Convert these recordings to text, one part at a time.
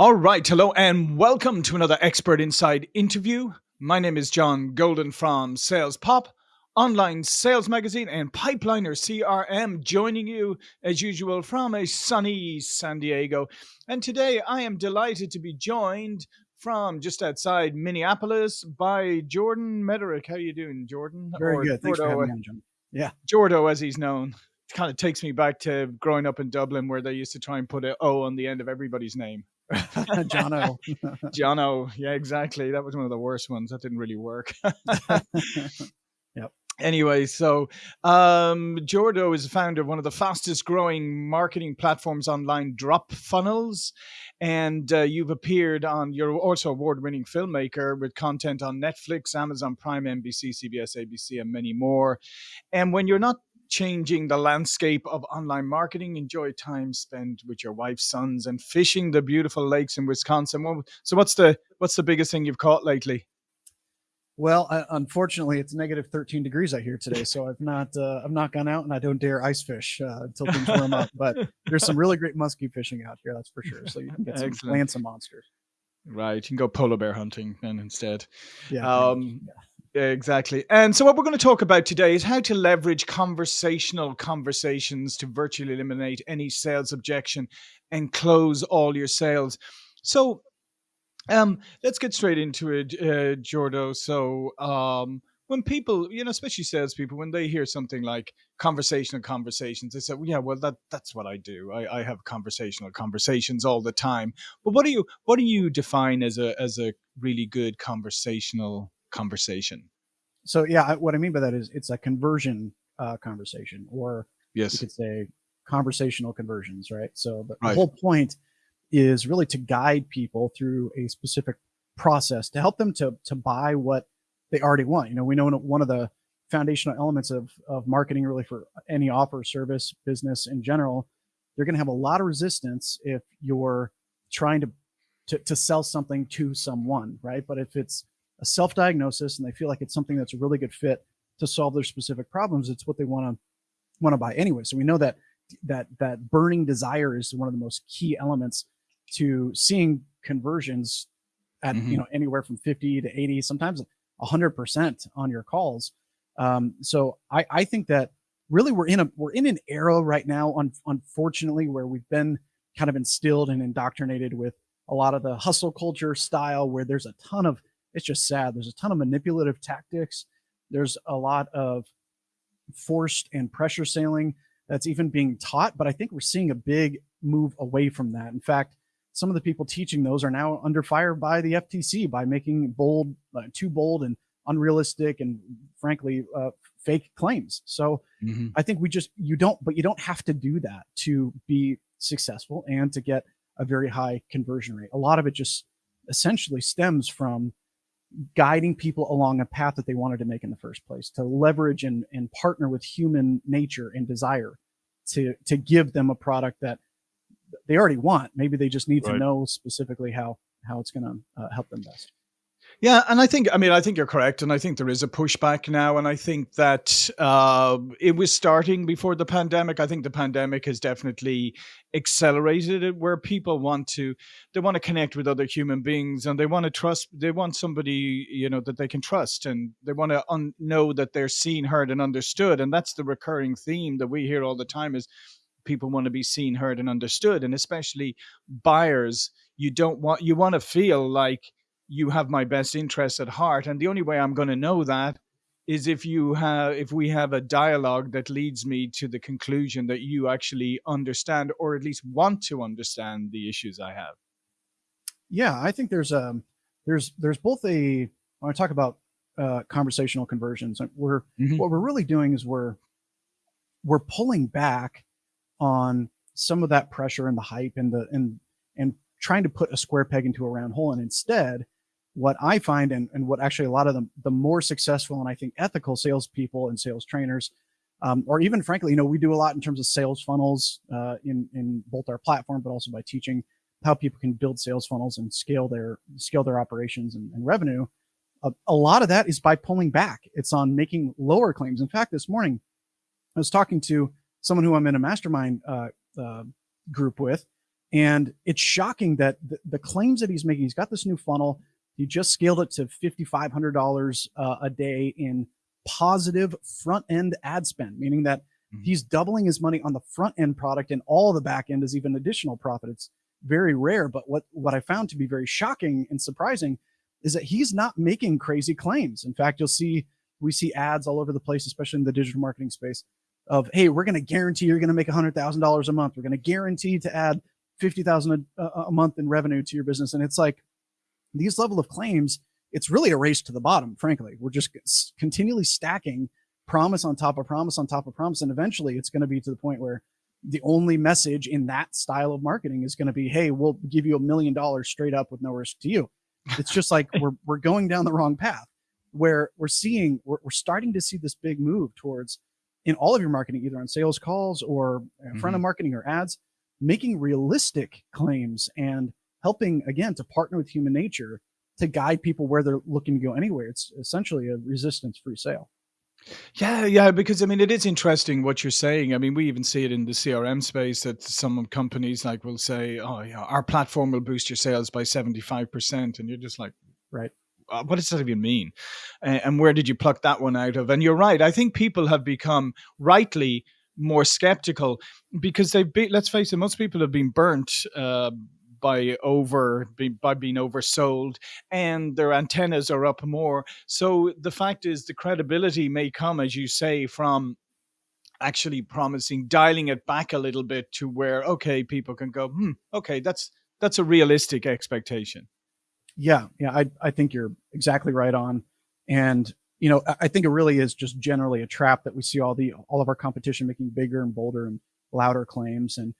All right, hello and welcome to another Expert Inside interview. My name is John Golden from Sales Pop, online sales magazine, and Pipeliner CRM, joining you as usual from a sunny San Diego. And today I am delighted to be joined from just outside Minneapolis by Jordan Mederich. How are you doing, Jordan? Very or good. Thanks Jordo, for having me, uh, John. Yeah. Jordo, as he's known. It kind of takes me back to growing up in Dublin where they used to try and put an O on the end of everybody's name. Jono. Jono. Yeah, exactly. That was one of the worst ones. That didn't really work. yep. Anyway, so um, Jordo is the founder of one of the fastest growing marketing platforms online, Drop Funnels. And uh, you've appeared on, you're also award winning filmmaker with content on Netflix, Amazon Prime, NBC, CBS, ABC, and many more. And when you're not changing the landscape of online marketing. Enjoy time spent with your wife's sons and fishing the beautiful lakes in Wisconsin. So, what's the what's the biggest thing you've caught lately? Well, uh, unfortunately, it's negative 13 degrees out here today, so I've not uh, I've not gone out and I don't dare ice fish uh, until things warm up. But there's some really great muskie fishing out here, that's for sure. So you can get some land some monsters. Right, you can go polar bear hunting then instead. Yeah. Um, yeah. Exactly. And so, what we're going to talk about today is how to leverage conversational conversations to virtually eliminate any sales objection and close all your sales. So, um, let's get straight into it, uh, Jordo. So, um, when people, you know, especially salespeople, when they hear something like conversational conversations, they say, well, "Yeah, well, that that's what I do. I, I have conversational conversations all the time." But what do you what do you define as a as a really good conversational conversation. So yeah, what I mean by that is it's a conversion uh, conversation, or yes, you could say conversational conversions, right? So the, right. the whole point is really to guide people through a specific process to help them to to buy what they already want. You know, we know one of the foundational elements of of marketing really for any offer, service, business in general, you're going to have a lot of resistance if you're trying to, to to sell something to someone, right? But if it's a self-diagnosis and they feel like it's something that's a really good fit to solve their specific problems, it's what they want to want to buy anyway. So we know that that that burning desire is one of the most key elements to seeing conversions at mm-hmm. you know anywhere from 50 to 80 sometimes 100% on your calls um, so I, I think that really we're in a we're in an era right now un, unfortunately where we've been kind of instilled and indoctrinated with a lot of the hustle culture style where there's a ton of it's just sad. There's a ton of manipulative tactics. There's a lot of forced and pressure sailing that's even being taught. But I think we're seeing a big move away from that. In fact, some of the people teaching those are now under fire by the FTC by making bold, uh, too bold and unrealistic and frankly uh, fake claims. So mm-hmm. I think we just you don't, but you don't have to do that to be successful and to get a very high conversion rate. A lot of it just essentially stems from guiding people along a path that they wanted to make in the first place, to leverage and, and partner with human nature and desire to, to give them a product that they already want. Maybe they just need right. to know specifically how, how it's going to uh, help them best. Yeah, and I think I mean I think you're correct, and I think there is a pushback now, and I think that uh, it was starting before the pandemic. I think the pandemic has definitely accelerated it, where people want to they want to connect with other human beings, and they want to trust. They want somebody you know that they can trust, and they want to know that they're seen, heard, and understood. And that's the recurring theme that we hear all the time: is people want to be seen, heard, and understood, and especially buyers. You don't want you want to feel like you have my best interests at heart and the only way i'm going to know that is if you have if we have a dialogue that leads me to the conclusion that you actually understand or at least want to understand the issues i have yeah i think there's um there's there's both a when i talk about uh, conversational conversions we're mm-hmm. what we're really doing is we're we're pulling back on some of that pressure and the hype and the and and trying to put a square peg into a round hole and instead what I find and, and what actually a lot of the, the more successful and I think ethical salespeople and sales trainers, um, or even frankly, you know, we do a lot in terms of sales funnels uh, in, in both our platform, but also by teaching how people can build sales funnels and scale their scale their operations and, and revenue. Uh, a lot of that is by pulling back. It's on making lower claims. In fact, this morning I was talking to someone who I'm in a mastermind uh, uh group with, And it's shocking that the, the claims that he's making, he's got this new funnel. He just scaled it to $5,500 uh, a day in positive front end ad spend, meaning that mm-hmm. he's doubling his money on the front end product and all the back end is even additional profit. It's very rare. But what, what I found to be very shocking and surprising is that he's not making crazy claims. In fact, you'll see, we see ads all over the place, especially in the digital marketing space of, Hey, we're going to guarantee you're going to make hundred thousand dollars a month. We're going to guarantee to add 50,000 a, a month in revenue to your business. And it's like these level of claims, it's really a race to the bottom. Frankly, we're just continually stacking promise on top of promise on top of promise. And eventually it's going to be to the point where the only message in that style of marketing is going to be, Hey, we'll give you a million dollars straight up with no risk to you. It's just like we're, we're going down the wrong path where we're seeing, we're, we're starting to see this big move towards in all of your marketing, either on sales calls or in front mm-hmm. of marketing or ads, making realistic claims and helping again to partner with human nature to guide people where they're looking to go anywhere. It's essentially a resistance free sale. Yeah, yeah, because I mean, it is interesting what you're saying. I mean, we even see it in the CRM space that some companies like will say, "Oh, yeah, our platform will boost your sales by seventy five percent," and you're just like, "Right, uh, what does that even mean?" And, and where did you pluck that one out of? And you're right. I think people have become rightly more skeptical because they've been, let's face it, most people have been burnt uh, by over by being oversold and their antennas are up more. So the fact is the credibility may come as you say from actually promising dialing it back a little bit to where okay people can go hmm okay that's that's a realistic expectation. Yeah yeah i i think you're exactly right on. And you know, I think it really is just generally a trap that we see all the all of our competition making bigger and bolder and louder claims. And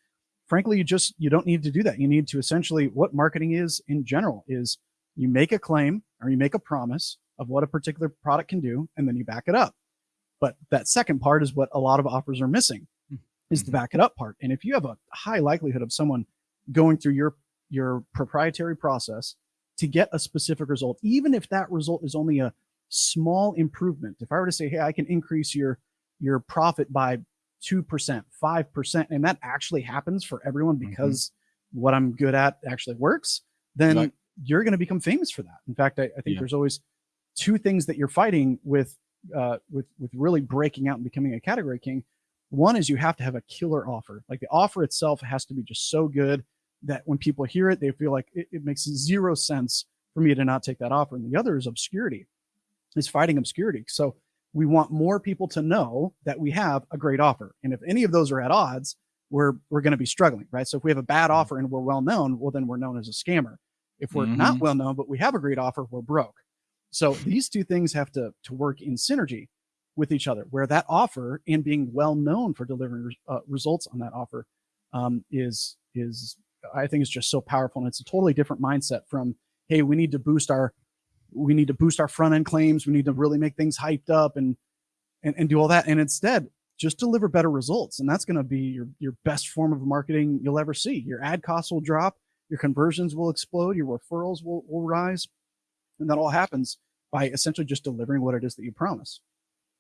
frankly, you just you don't need to do that. You need to essentially what marketing is in general is you make a claim or you make a promise of what a particular product can do, and then you back it up. But that second part is what a lot of offers are missing is the mm-hmm. back it up part. And if you have a high likelihood of someone going through your your proprietary process to get a specific result, even if that result is only a small improvement. If I were to say, Hey, I can increase your, your profit by 2%, 5%, and that actually happens for everyone mm-hmm. because mm-hmm. what I'm good at actually works, then you're going to become famous for that. In fact, I, I think yeah. there's always two things that you're fighting with, uh, with, with really breaking out and becoming a category king. One is you have to have a killer offer. Like the offer itself has to be just so good that when people hear it, they feel like it, it makes zero sense for me to not take that offer. And the other is obscurity is fighting obscurity. So we want more people to know that we have a great offer. And if any of those are at odds, we're we're going to be struggling, right? So if we have a bad mm-hmm. offer and we're well known, well then we're known as a scammer. If we're mm-hmm. not well known but we have a great offer, we're broke. So these two things have to to work in synergy with each other, where that offer and being well known for delivering uh, results on that offer um, is is I think is just so powerful, and it's a totally different mindset from hey, we need to boost our we need to boost our front end claims. We need to really make things hyped up and, and, and do all that. And instead, just deliver better results. And that's going to be your, your best form of marketing you'll ever see. Your ad costs will drop, your conversions will explode, your referrals will, will rise. And that all happens by essentially just delivering what it is that you promise.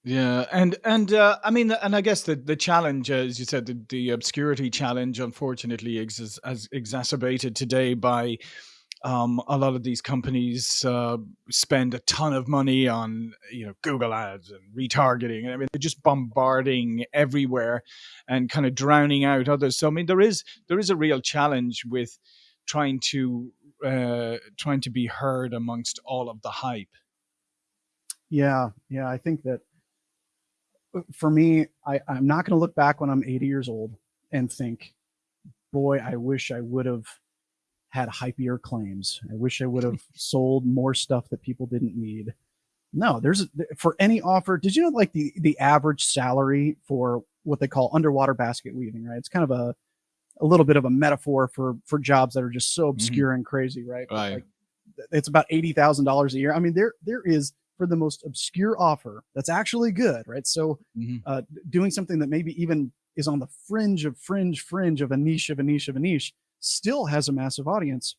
Yeah, and and uh, I mean, and I guess the the challenge, as you said, the, the obscurity challenge, unfortunately, is as exacerbated today by um, a lot of these companies uh, spend a ton of money on you know Google ads and retargeting. I mean, they're just bombarding everywhere and kind of drowning out others. So I mean, there is there is a real challenge with trying to uh, trying to be heard amongst all of the hype. Yeah, yeah, I think that uh, for me, I, I'm not going to look back when I'm 80 years old and think, boy, I wish I would have had hypier claims. I wish I would have sold more stuff that people didn't need. No, there's for any offer. Did you know like the the average salary for what they call underwater basket weaving, right? It's kind of a a little bit of a metaphor for for jobs that are just so mm-hmm. obscure mm-hmm. and crazy, right? Right. Like, it's about eighty thousand dollars a year. I mean, there there is for the most obscure offer that's actually good, right? So, mm-hmm. uh, doing something that maybe even is on the fringe of fringe fringe of a niche of a niche of a niche still has a massive audience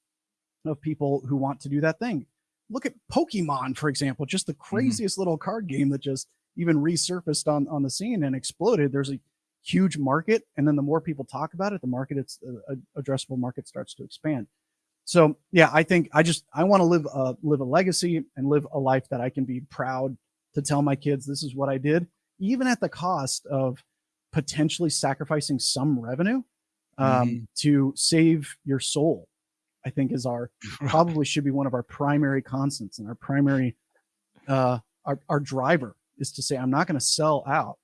of people who want to do that thing. Look at Pokemon, for example, just the mm-hmm. craziest mm-hmm. little card game that just even resurfaced on, on the scene and exploded. There's a huge market. And then the more people talk about it, the market, it's uh, addressable market starts to expand. So yeah, I think I just, I want to live a, live a legacy and live a life that I can be proud to tell my kids, this is what I did, even at the cost of potentially sacrificing some revenue um, mm. to save your soul. I think is our probably should be one of our primary constants and our primary uh, our, our driver is to say, I'm not going to sell out.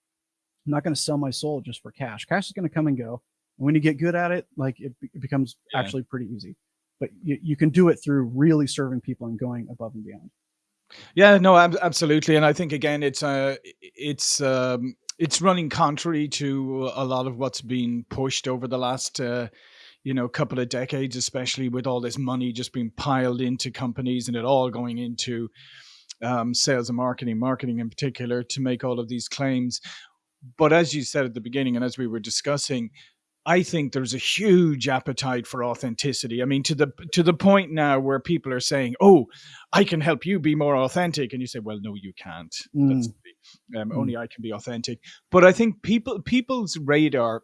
I'm not going to sell my soul just for cash. Cash is going to come and go. And when you get good at it, like it, it becomes yeah. actually pretty easy. But you, you can do it through really serving people and going above and beyond. Yeah, no, absolutely. And I think again, it's uh, it's um, it's running contrary to a lot of what's been pushed over the last uh, you know couple of decades, especially with all this money just being piled into companies and it all going into um, sales and marketing, marketing in particular, to make all of these claims. But as you said at the beginning, and as we were discussing, I think there's a huge appetite for authenticity. I mean, to the to the point now where people are saying, "Oh, I can help you be more authentic," and you say, "Well, no, you can't. Mm. Um, mm. Only I can be authentic." But I think people people's radar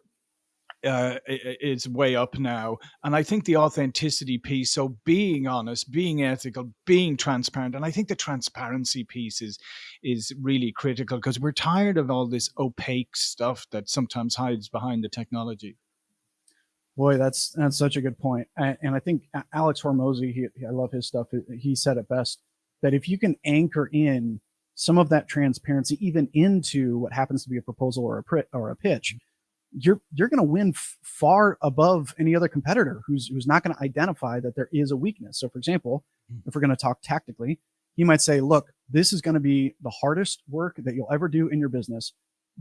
uh, is way up now. And I think the authenticity piece, so being honest, being ethical, being transparent, and I think the transparency piece is is really critical because we're tired of all this opaque stuff that sometimes hides behind the technology. Boy, that's that's such a good point. And, and I think Alex Hormozi, he, I love his stuff. He said it best that if you can anchor in some of that transparency even into what happens to be a proposal or a or a pitch you're you're going to win far above any other competitor who's who's not going to identify that there is a weakness. So, for example, mm. if we're going to talk tactically, he might say, "Look, this is going to be the hardest work that you'll ever do in your business,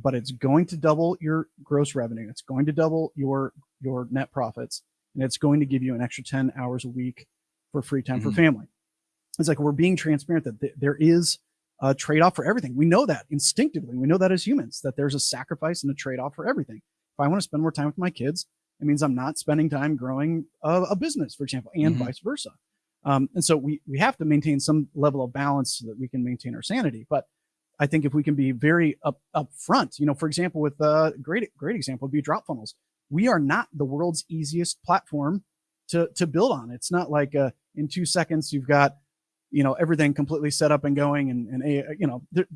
but it's going to double your gross revenue. It's going to double your your net profits, and it's going to give you an extra 10 hours a week for free time mm-hmm. for family." It's like we're being transparent that th- there is a trade-off for everything. We know that instinctively. We know that as humans that there's a sacrifice and a trade-off for everything. If I want to spend more time with my kids, it means I'm not spending time growing a, a business, for example, and mm-hmm. vice versa. Um, and so we we have to maintain some level of balance so that we can maintain our sanity. But I think if we can be very up upfront, you know, for example, with a uh, great great example would be drop funnels. We are not the world's easiest platform to to build on. It's not like uh, in two seconds you've got you know everything completely set up and going, and and a, you know there,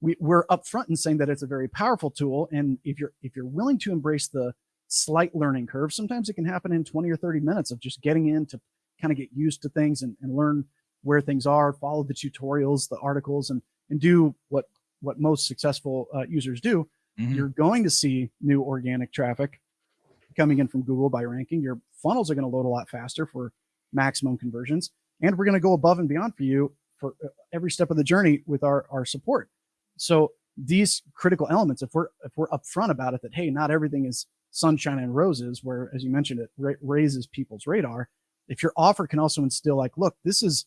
we, we're upfront in saying that it's a very powerful tool. And if you're if you're willing to embrace the slight learning curve, sometimes it can happen in 20 or 30 minutes of just getting in to kind of get used to things and, and learn where things are, follow the tutorials, the articles, and and do what what most successful uh, users do. Mm-hmm. You're going to see new organic traffic coming in from Google by ranking. Your funnels are going to load a lot faster for maximum conversions, and we're going to go above and beyond for you for uh, every step of the journey with our our support. So these critical elements, if we're if we're upfront about it, that hey, not everything is sunshine and roses, where as you mentioned, it ra- raises people's radar. If your offer can also instill like, look, this is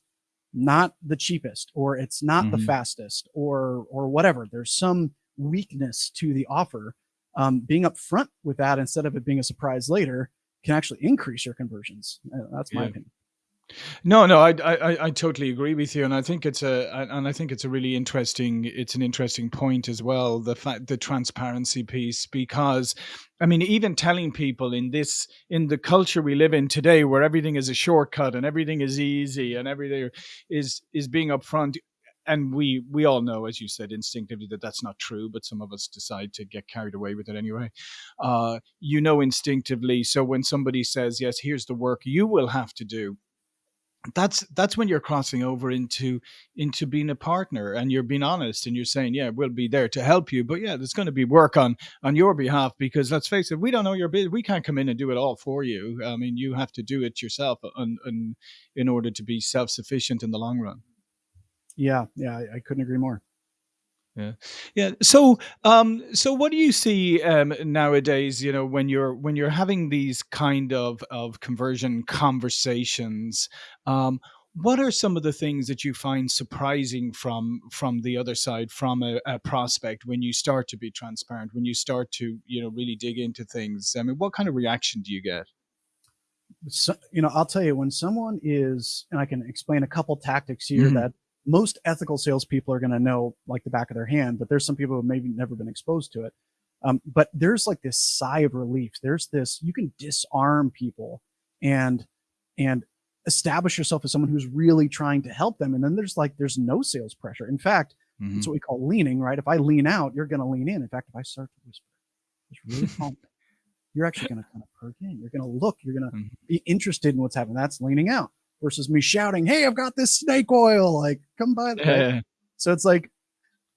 not the cheapest, or it's not mm-hmm. the fastest, or or whatever. There's some weakness to the offer. Um, being upfront with that instead of it being a surprise later can actually increase your conversions. Uh, that's my yeah. opinion. No, no, I, I, I totally agree with you, and I think it's a, and I think it's a really interesting, it's an interesting point as well, the fact, the transparency piece, because, I mean, even telling people in this, in the culture we live in today, where everything is a shortcut and everything is easy and everything is is being upfront, and we we all know, as you said, instinctively that that's not true, but some of us decide to get carried away with it anyway. Uh, you know instinctively. So when somebody says, "Yes, here's the work you will have to do," that's that's when you're crossing over into into being a partner and you're being honest and you're saying yeah we'll be there to help you but yeah there's going to be work on on your behalf because let's face it we don't know your business we can't come in and do it all for you. I mean you have to do it yourself and, and in order to be self-sufficient in the long run. Yeah yeah I, I couldn't agree more yeah. Yeah so um so what do you see um nowadays you know when you're when you're having these kind of of conversion conversations um what are some of the things that you find surprising from from the other side from a, a, prospect when you start to be transparent when you start to you know really dig into things? I mean what kind of reaction do you get? So, you know i'll tell you when someone is and i can explain a couple tactics here mm-hmm. that most ethical salespeople are going to know like the back of their hand, but there's some people who maybe never been exposed to it. Um, but there's like this sigh of relief. There's this, you can disarm people and, and establish yourself as someone who's really trying to help them. And then there's like, there's no sales pressure. In fact, mm -hmm. that's what we call leaning, right? If I lean out, you're going to lean in. In fact, if I start to whisper, it's really calm. you're actually going to kind of perk in. You're going to look, you're going to mm -hmm. be interested in what's happening. That's leaning out versus me shouting, Hey, I've got this snake oil. Like come by. Yeah. So it's like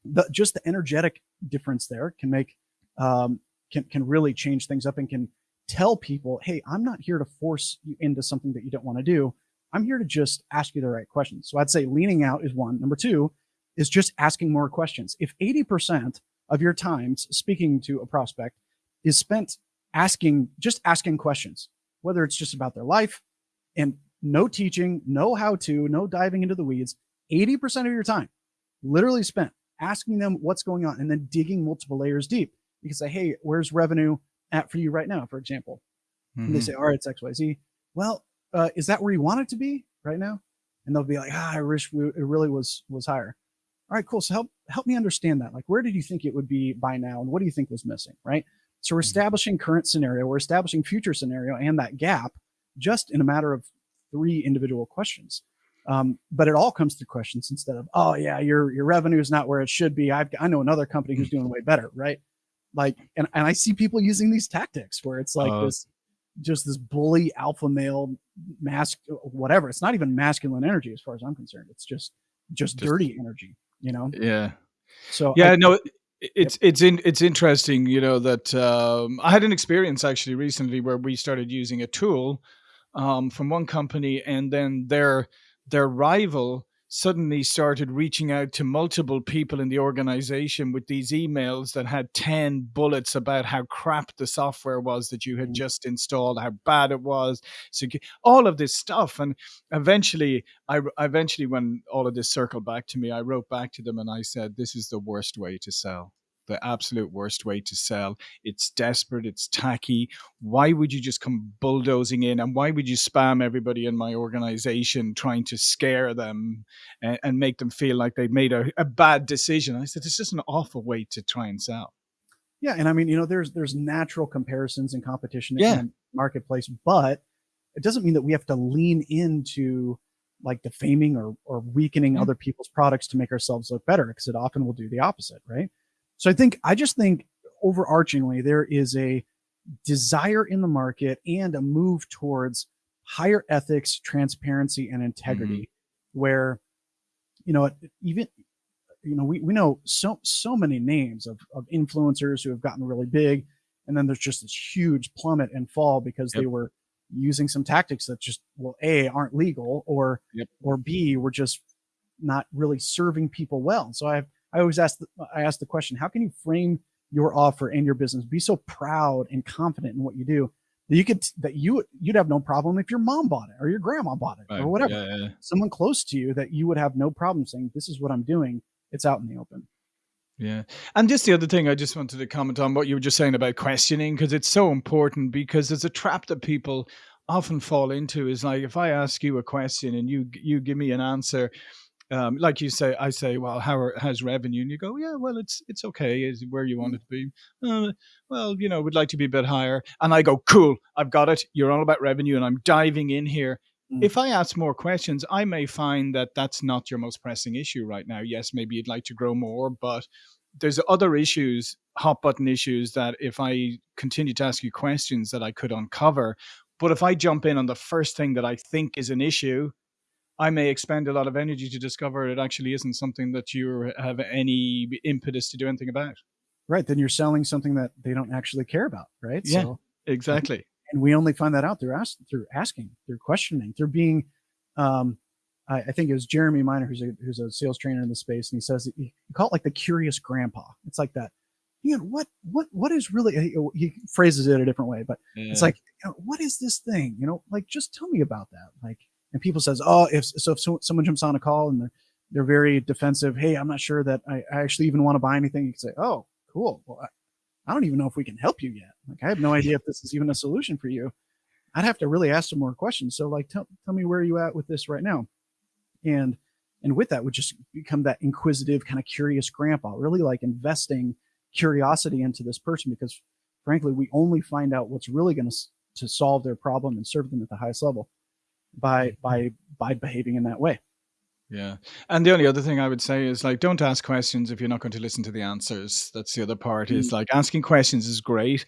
the, just the energetic difference there can make um, can, can really change things up and can tell people, hey, I'm not here to force you into something that you don't want to do. I'm here to just ask you the right questions. So I'd say leaning out is one. Number two is just asking more questions. If 80% of your times speaking to a prospect is spent asking, just asking questions, whether it's just about their life and no teaching, no how to, no diving into the weeds, 80% of your time literally spent asking them what's going on and then digging multiple layers deep you can say, hey, where's revenue at for you right now, for example? Mm -hmm. And they say, mm-hmm. all right, it's XYZ. Well, uh, is that where you want it to be right now? And they'll be like, ah, I wish we, it really was, was higher. All right, cool. So help, help me understand that. Like, where did you think it would be by now? And what do you think was missing? Right. So we're mm-hmm. establishing current scenario, we're establishing future scenario and that gap just in a matter of three individual questions. Um, but it all comes through questions instead of, oh yeah, your, your revenue is not where it should be. I've, I know another company who's doing way better. Right? Like and, and i see people using these tactics where it's like uh, this just this bully alpha male mask whatever. It's not even masculine energy as far as i'm concerned. It's just just, just dirty energy you know? Yeah. So yeah I, no it's it's in it's interesting you know that um, i had an experience actually recently where we started using a tool um, from one company and then their their rival suddenly started reaching out to multiple people in the organization with these emails that had 10 bullets about how crap the software was that you had mm. just installed, how bad it was. So all of this stuff. And eventually, I eventually, when all of this circled back to me, I wrote back to them and I said, this is the worst way to sell the absolute worst way to sell. It's desperate, it's tacky. Why would you just come bulldozing in and why would you spam everybody in my organization trying to scare them and, and make them feel like they've made a, a bad decision? I said, this is an awful way to try and sell. Yeah, and I mean, you know, there's there's natural comparisons and competition in the marketplace, but it doesn't mean that we have to lean into like defaming or, or weakening mm-hmm. other people's products to make ourselves look better because it often will do the opposite, right? So I think, I just think overarchingly, there is a desire in the market and a move towards higher ethics, transparency, and integrity, mm-hmm. where, you know, even, you know, we, we know so, so many names of, of influencers who have gotten really big. And then there's just this huge plummet and fall because yep. they were using some tactics that just, well, A, aren't legal or, yep. or B, were just not really serving people well. So I have, I always ask, the, I ask the question, how can you frame your offer and your business? Be so proud and confident in what you do that you could, that you, you'd have no problem if your mom bought it or your grandma bought it right. or whatever, yeah, yeah. someone close to you that you would have no problem saying, this is what I'm doing. It's out in the open. Yeah. And just the other thing I just wanted to comment on what you were just saying about questioning, because it's so important because there's a trap that people often fall into is like, if I ask you a question and you, you give me an answer um, like you say, I say, well, how how's revenue? And you go, yeah, well, it's it's okay, is where you want mm. it to be. Uh, well, you know, we'd like to be a bit higher. And I go, cool, I've got it. You're all about revenue, and I'm diving in here. Mm. If I ask more questions, I may find that that's not your most pressing issue right now. Yes, maybe you'd like to grow more, but there's other issues, hot button issues that if I continue to ask you questions that I could uncover. But if I jump in on the first thing that I think is an issue, I may expend a lot of energy to discover it actually isn't something that you have any impetus to do anything about. Right. Then you're selling something that they don't actually care about. Right. Yeah, so, exactly. And, we only find that out through ask, through asking, through questioning, through being, um, I, I think it was Jeremy Miner, who's a, who's a sales trainer in the space. And he says, he, he call it like the curious grandpa. It's like that. You know, what, what, what is really, he, he phrases it a different way, but yeah. it's like, you know, what is this thing? You know, like, just tell me about that. Like, and people says, oh, if so, if someone jumps on a call and they're they're very defensive. Hey, I'm not sure that I, I actually even want to buy anything. You can say, oh, cool. Well, I, I don't even know if we can help you yet. Like, I have no idea if this is even a solution for you. I'd have to really ask some more questions. So like, tell, tell me where you at with this right now? And, and with that would just become that inquisitive kind of curious grandpa, really like investing curiosity into this person because frankly, we only find out what's really going to to solve their problem and serve them at the highest level by mm-hmm. by by behaving in that way. Yeah. And the only other thing I would say is like don't ask questions if you're not going to listen to the answers. That's the other part mm. is like asking questions is great,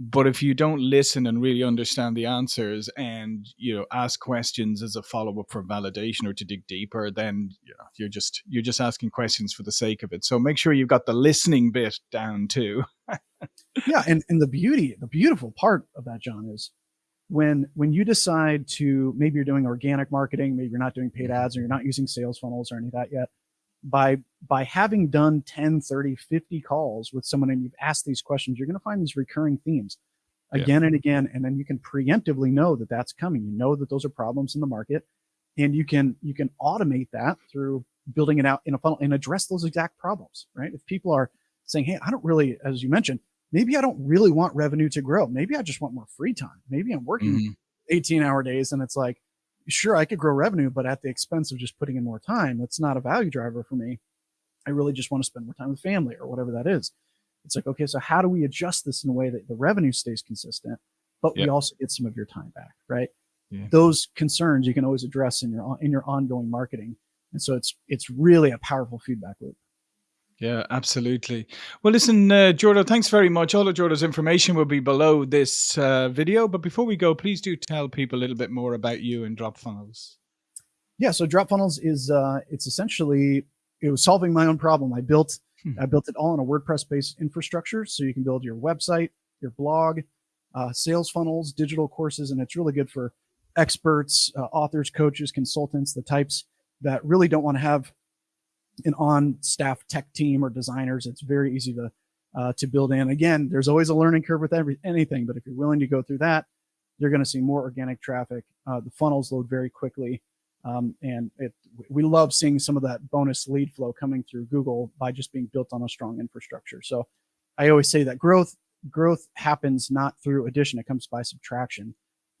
but if you don't listen and really understand the answers and you know ask questions as a follow-up for validation or to dig deeper, then you know, you're just you're just asking questions for the sake of it. So make sure you've got the listening bit down too. yeah, and, and the beauty, the beautiful part of that, John, is when when you decide to maybe you're doing organic marketing maybe you're not doing paid mm-hmm. ads or you're not using sales funnels or any of that yet by by having done 10 30 50 calls with someone and you've asked these questions you're going to find these recurring themes again yeah. and again and then you can preemptively know that that's coming. You know that those are problems in the market and you can you can automate that through building it out in a funnel and address those exact problems right? If people are saying hey i don't really as you mentioned maybe I don't really want revenue to grow. Maybe I just want more free time. Maybe I'm working mm-hmm. 18 hour days and it's like, sure, I could grow revenue, but at the expense of just putting in more time. That's not a value driver for me. I really just want to spend more time with family or whatever that is. It's like, okay, so how do we adjust this in a way that the revenue stays consistent, but yep. we also get some of your time back, right? Yeah. Those concerns you can always address in your in your ongoing marketing. And so it's it's really a powerful feedback loop. Yeah, absolutely. Well, listen, uh, Jordo, thanks very much. All of Jordo's information will be below this uh, video. But before we go, please do tell people a little bit more about you and Drop Funnels. Yeah, so Drop Funnels is uh, it's essentially it was solving my own problem. I built hmm. I built it all on a WordPress based infrastructure, so you can build your website, your blog, uh, sales funnels, digital courses, and it's really good for experts, uh, authors, coaches, consultants, the types that really don't want to have an on staff tech team or designers. It's very easy to uh, to build in. Again, there's always a learning curve with every anything, but if you're willing to go through that, you're going to see more organic traffic. Uh, the funnels load very quickly. Um, and it, we love seeing some of that bonus lead flow coming through Google by just being built on a strong infrastructure. So I always say that growth growth happens not through addition; it comes by subtraction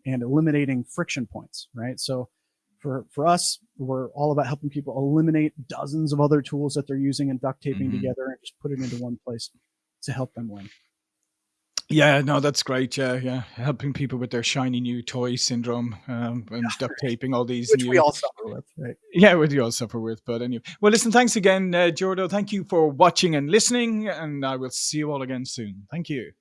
and eliminating friction points, right? So for for us we're all about helping people eliminate dozens of other tools that they're using and duct taping mm-hmm. together and just put it into one place to help them win. Yeah no that's great yeah yeah. Helping people with their shiny new toy syndrome um, and yeah, duct taping all these which new, we all suffer with right? Yeah which we all suffer with but anyway. Well listen thanks again uh, jordo thank you for watching and listening and i will see you all again soon. Thank you